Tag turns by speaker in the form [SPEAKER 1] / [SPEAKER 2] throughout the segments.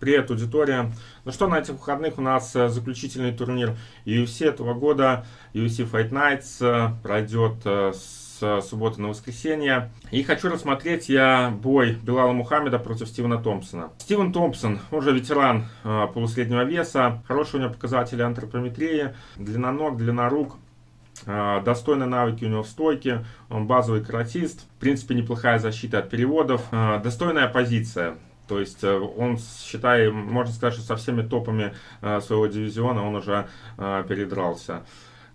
[SPEAKER 1] Привет, аудитория. Ну что, на этих выходных у нас э, заключительный турнир UFC этого года. UFC Fight Nights э, пройдет э, с субботы на воскресенье. И хочу рассмотреть я бой Белала Мухаммеда против Стивена Томпсона. Стивен Томпсон, уже ветеран полусреднего веса, хорошие у него показатели антропометрии, длина ног, длина рук. Достойные навыки у него в стойке, он базовый каратист, в принципе неплохая защита от переводов, достойная позиция. То есть э, он, считай, можно сказать, что со всеми топами э, своего дивизиона он уже э, передрался.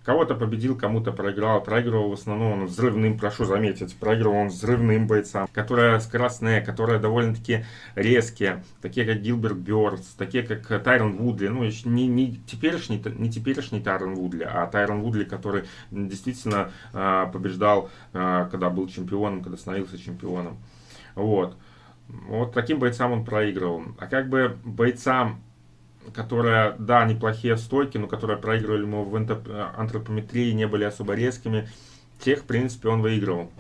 [SPEAKER 1] Кого-то победил, кому-то проиграл. Проигрывал в основном он взрывным, прошу заметить, проигрывал он взрывным бойцам, которые скоростные, которые довольно-таки резкие, такие как Гилберт Бёрдс, такие как Тайрон Вудли. Ну, не, не, теперешний, не теперешний Тайрон Вудли, а Тайрон Вудли, который действительно побеждал, когда был чемпионом, когда становился чемпионом. Вот. Вот таким бойцам он проигрывал. А как бы бойцам, которые, да, неплохие стойки, но которые проигрывали ему в антропометрии, не были особо резкими, тех, в принципе, он выигрывал.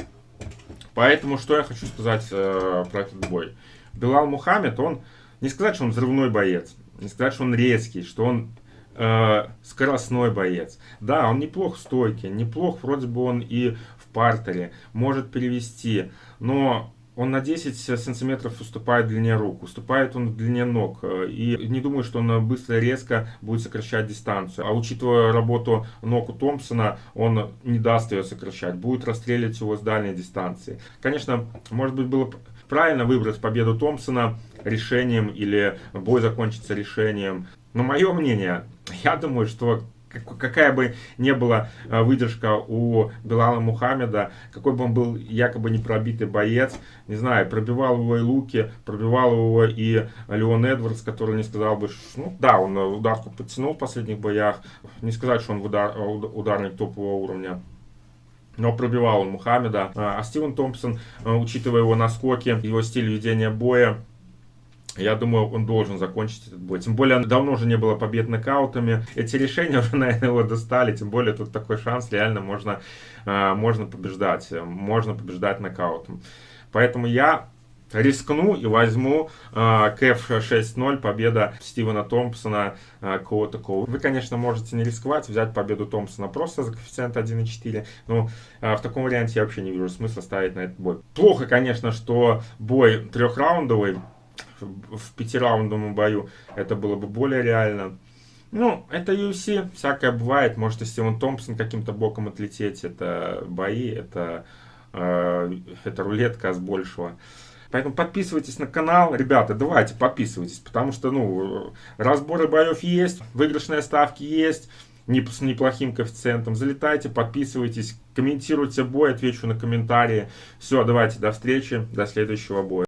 [SPEAKER 1] Поэтому, что я хочу сказать э, про этот бой. Белал Мухаммед, он, не сказать, что он взрывной боец, не сказать, что он резкий, что он э, скоростной боец. Да, он неплох в стойке, неплох вроде бы он и в партере, может перевести, но он на 10 сантиметров уступает длине рук, уступает он длине ног. И не думаю, что он быстро и резко будет сокращать дистанцию. А учитывая работу ног у Томпсона, он не даст ее сокращать, будет расстрелять его с дальней дистанции. Конечно, может быть, было правильно выбрать победу Томпсона решением или бой закончится решением. Но мое мнение, я думаю, что какая бы ни была э, выдержка у Белала Мухаммеда, какой бы он был якобы непробитый боец, не знаю, пробивал его и Луки, пробивал его и Леон Эдвардс, который не сказал бы, ну да, он ударку подтянул в последних боях, не сказать, что он удар, ударник топового уровня. Но пробивал он Мухаммеда. А Стивен Томпсон, э, учитывая его наскоки, его стиль ведения боя, я думаю, он должен закончить этот бой. Тем более, давно уже не было побед нокаутами. Эти решения уже, наверное, его достали. Тем более, тут такой шанс, реально можно, э, можно побеждать. Можно побеждать нокаутом. Поэтому я рискну и возьму э, КФ 6-0, победа Стивена Томпсона, э, кого такого. Вы, конечно, можете не рисковать, взять победу Томпсона просто за коэффициент 1,4, но э, в таком варианте я вообще не вижу смысла ставить на этот бой. Плохо, конечно, что бой трехраундовый, в пятираундовом бою это было бы более реально. Ну, это UFC, всякое бывает. Может и Стивен Томпсон каким-то боком отлететь. Это бои, это, э, это рулетка с большего. Поэтому подписывайтесь на канал. Ребята, давайте подписывайтесь, потому что, ну, разборы боев есть, выигрышные ставки есть, с неплохим коэффициентом. Залетайте, подписывайтесь, комментируйте бой, отвечу на комментарии. Все, давайте, до встречи, до следующего боя.